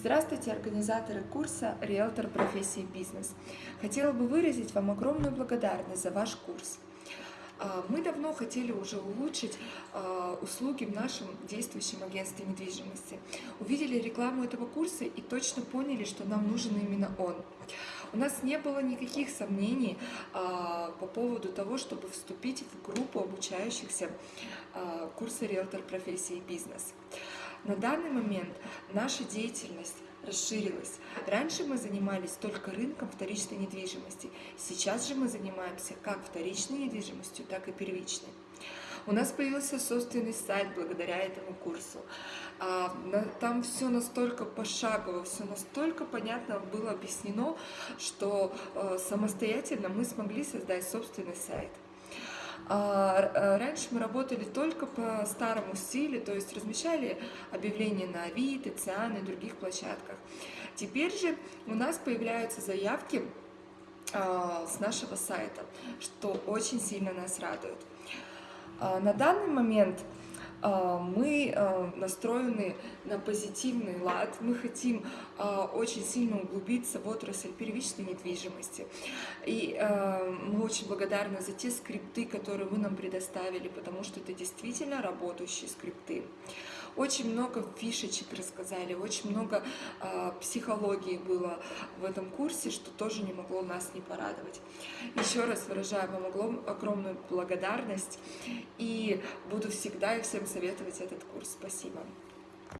Здравствуйте, организаторы курса «Риэлтор профессии бизнес». Хотела бы выразить вам огромную благодарность за ваш курс. А, мы давно хотели уже улучшить а, услуги в нашем действующем агентстве недвижимости. Увидели рекламу этого курса и точно поняли, что нам нужен именно он. У нас не было никаких сомнений а, по поводу того, чтобы вступить в группу обучающихся курса «Риэлтор профессии бизнес». На данный момент наша деятельность расширилась. Раньше мы занимались только рынком вторичной недвижимости. Сейчас же мы занимаемся как вторичной недвижимостью, так и первичной. У нас появился собственный сайт благодаря этому курсу. А, там все настолько пошагово, все настолько понятно было объяснено, что э, самостоятельно мы смогли создать собственный сайт. А, э, раньше мы работали только по старому стилю, то есть размещали объявления на Авито, Циан и других площадках. Теперь же у нас появляются заявки а, с нашего сайта, что очень сильно нас радует. А, на данный момент мы а, настроены на позитивный лад, мы хотим а, очень сильно углубиться в отрасль первичной недвижимости. И мы очень благодарны за те скрипты, которые вы нам предоставили, потому что это действительно работающие скрипты. Очень много фишечек рассказали, очень много психологии было в этом курсе, что тоже не могло нас не порадовать. Еще раз выражаю вам огромную благодарность и буду всегда и всем советовать этот курс. Спасибо.